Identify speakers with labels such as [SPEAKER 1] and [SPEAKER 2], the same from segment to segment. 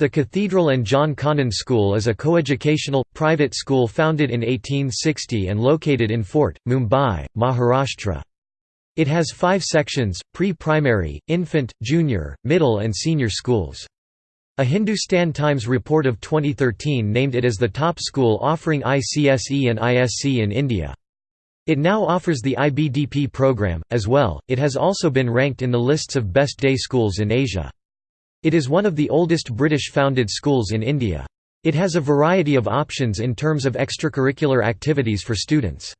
[SPEAKER 1] The Cathedral and John Connon School is a coeducational, private school founded in 1860 and located in Fort, Mumbai, Maharashtra. It has five sections, pre-primary, infant, junior, middle and senior schools. A Hindustan Times report of 2013 named it as the top school offering ICSE and ISC in India. It now offers the IBDP program, as well, it has also been ranked in the lists of best day schools in Asia. It is one of the oldest British-founded schools in India. It has a variety of options in terms of extracurricular activities for students.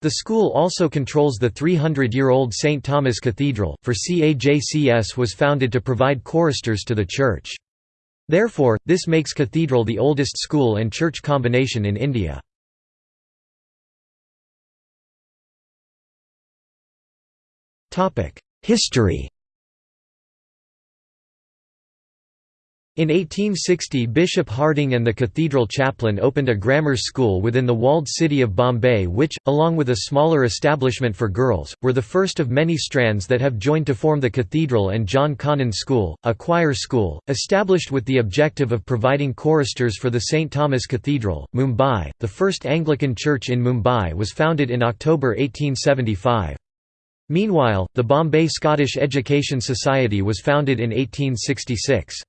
[SPEAKER 1] The school also controls the 300-year-old St. Thomas Cathedral, for CAJCS was founded to provide choristers to the church. Therefore, this makes Cathedral the oldest school and church combination in India. History In 1860 Bishop Harding and the cathedral chaplain opened a grammar school within the walled city of Bombay which, along with a smaller establishment for girls, were the first of many strands that have joined to form the Cathedral and John Connon School, a choir school, established with the objective of providing choristers for the St. Thomas Cathedral, Mumbai. The first Anglican church in Mumbai was founded in October 1875. Meanwhile, the Bombay Scottish Education Society was founded in 1866.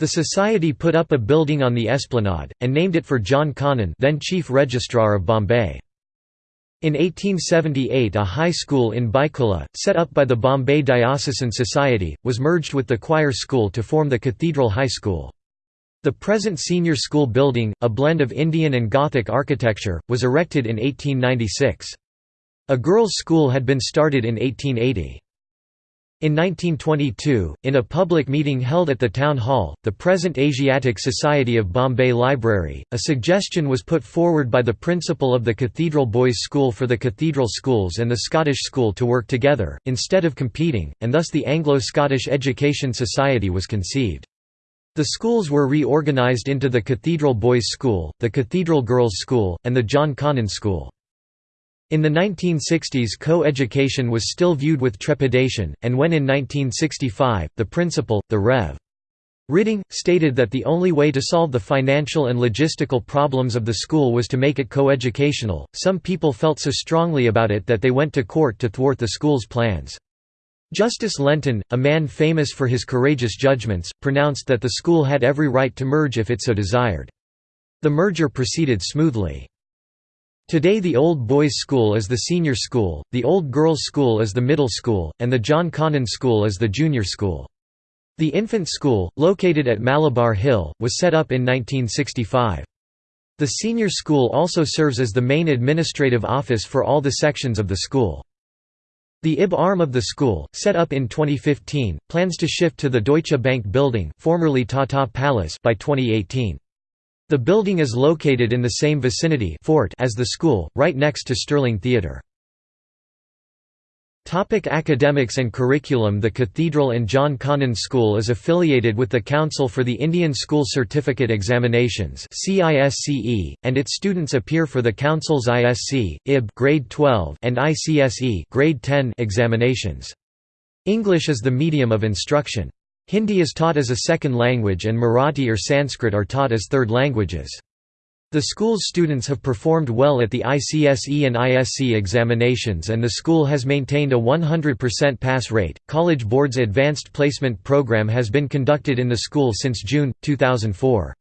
[SPEAKER 1] The society put up a building on the esplanade, and named it for John Connon then Chief Registrar of Bombay. In 1878 a high school in Byculla, set up by the Bombay Diocesan Society, was merged with the choir school to form the Cathedral High School. The present senior school building, a blend of Indian and Gothic architecture, was erected in 1896. A girls' school had been started in 1880. In 1922, in a public meeting held at the Town Hall, the present Asiatic Society of Bombay Library, a suggestion was put forward by the principal of the Cathedral Boys' School for the Cathedral Schools and the Scottish School to work together, instead of competing, and thus the Anglo-Scottish Education Society was conceived. The schools were reorganised into the Cathedral Boys' School, the Cathedral Girls' School, and the John Connon School. In the 1960s co-education was still viewed with trepidation, and when in 1965, the principal, the Rev. Ridding, stated that the only way to solve the financial and logistical problems of the school was to make it co-educational, some people felt so strongly about it that they went to court to thwart the school's plans. Justice Lenton, a man famous for his courageous judgments, pronounced that the school had every right to merge if it so desired. The merger proceeded smoothly. Today the Old Boys School is the senior school, the Old Girls School is the middle school, and the John Connon School is the junior school. The infant school, located at Malabar Hill, was set up in 1965. The senior school also serves as the main administrative office for all the sections of the school. The IB arm of the school, set up in 2015, plans to shift to the Deutsche Bank building formerly Tata Palace by 2018. The building is located in the same vicinity fort as the school, right next to Sterling Theatre. Topic academics and curriculum The Cathedral and John Connon School is affiliated with the Council for the Indian School Certificate Examinations and its students appear for the Council's ISC, IB grade 12 and ICSE grade 10 examinations. English is the medium of instruction. Hindi is taught as a second language and Marathi or Sanskrit are taught as third languages. The school's students have performed well at the ICSE and ISC examinations and the school has maintained a 100% pass rate. College Board's Advanced Placement Program has been conducted in the school since June 2004.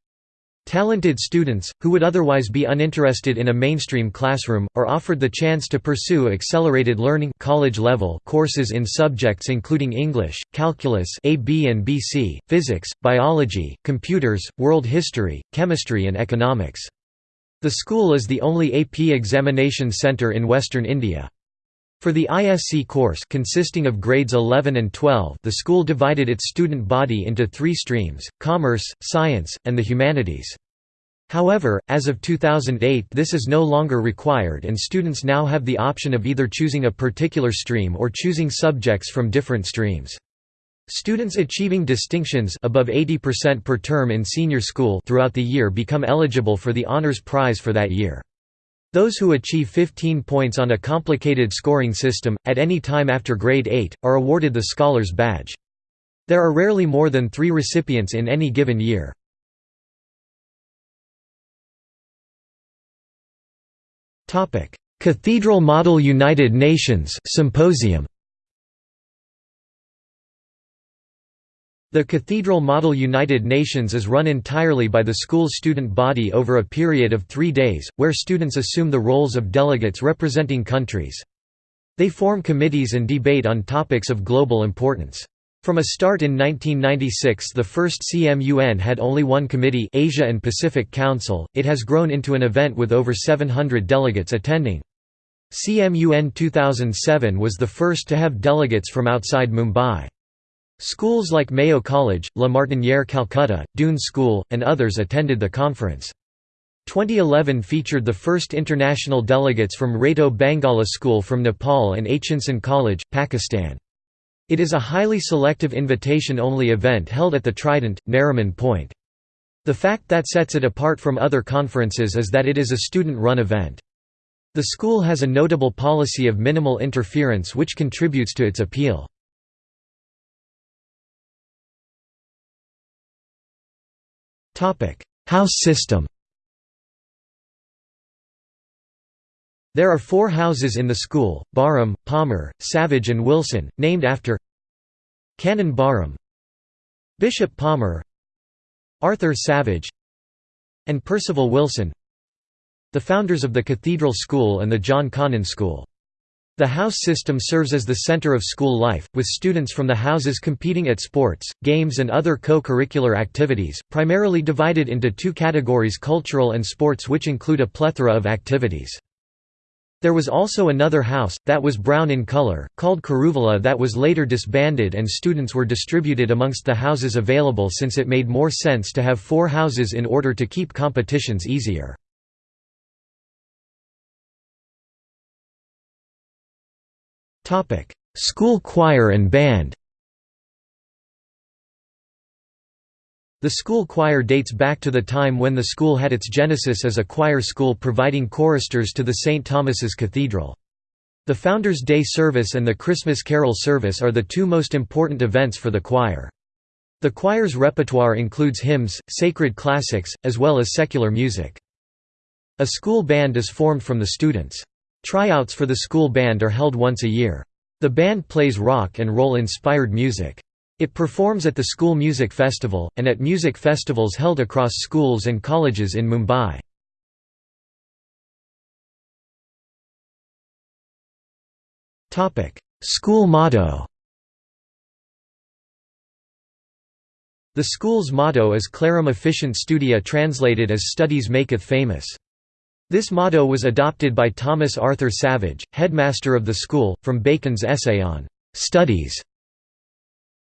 [SPEAKER 1] Talented students, who would otherwise be uninterested in a mainstream classroom, are offered the chance to pursue accelerated learning college level courses in subjects including English, calculus AB and BC, physics, biology, computers, world history, chemistry and economics. The school is the only AP examination centre in Western India. For the ISC course consisting of grades 11 and 12 the school divided its student body into three streams, commerce, science, and the humanities. However, as of 2008 this is no longer required and students now have the option of either choosing a particular stream or choosing subjects from different streams. Students achieving distinctions above 80% per term in senior school throughout the year become eligible for the honors prize for that year. Those who achieve 15 points on a complicated scoring system, at any time after grade 8, are awarded the Scholar's Badge. There are rarely more than three recipients in any given year. Cathedral Model United Nations Symposium The Cathedral Model United Nations is run entirely by the school's student body over a period of three days, where students assume the roles of delegates representing countries. They form committees and debate on topics of global importance. From a start in 1996 the first CMUN had only one committee Asia and Pacific Council, it has grown into an event with over 700 delegates attending. CMUN 2007 was the first to have delegates from outside Mumbai. Schools like Mayo College, La Martiniere Calcutta, Doon School, and others attended the conference. 2011 featured the first international delegates from Rato Bangala School from Nepal and Aitchinson College, Pakistan. It is a highly selective invitation-only event held at the Trident, Nariman Point. The fact that sets it apart from other conferences is that it is a student-run event. The school has a notable policy of minimal interference which contributes to its appeal. House system There are four houses in the school, Barham, Palmer, Savage and Wilson, named after Canon Barham Bishop Palmer Arthur Savage and Percival Wilson the founders of the Cathedral School and the John Connon School. The house system serves as the center of school life, with students from the houses competing at sports, games and other co-curricular activities, primarily divided into two categories cultural and sports which include a plethora of activities. There was also another house, that was brown in color, called Karuvala that was later disbanded and students were distributed amongst the houses available since it made more sense to have four houses in order to keep competitions easier. School choir and band The school choir dates back to the time when the school had its genesis as a choir school providing choristers to the St. Thomas's Cathedral. The Founders' Day service and the Christmas Carol service are the two most important events for the choir. The choir's repertoire includes hymns, sacred classics, as well as secular music. A school band is formed from the students. Tryouts for the school band are held once a year. The band plays rock and roll inspired music. It performs at the School Music Festival, and at music festivals held across schools and colleges in Mumbai. School motto The school's motto is Clarum Efficiunt Studia translated as Studies Maketh Famous. This motto was adopted by Thomas Arthur Savage, headmaster of the school, from Bacon's essay on «studies».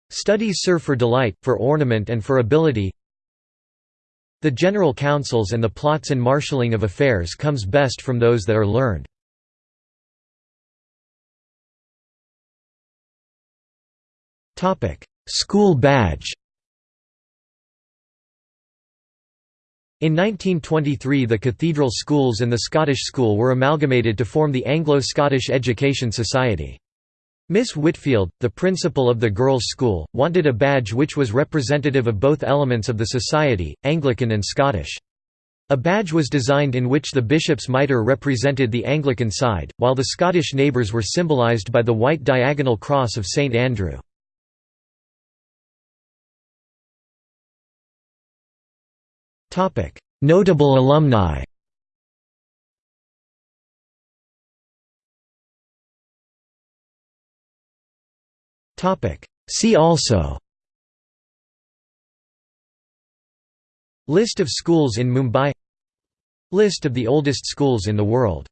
[SPEAKER 1] Studies serve for delight, for ornament and for ability The general counsels and the plots and marshalling of affairs comes best from those that are learned. School badge In 1923 the cathedral schools and the Scottish School were amalgamated to form the Anglo-Scottish Education Society. Miss Whitfield, the principal of the girls' school, wanted a badge which was representative of both elements of the society, Anglican and Scottish. A badge was designed in which the bishop's mitre represented the Anglican side, while the Scottish neighbours were symbolised by the white diagonal cross of St Andrew. Topic: Notable alumni. Topic: See also. List of schools in Mumbai List of the oldest schools in the world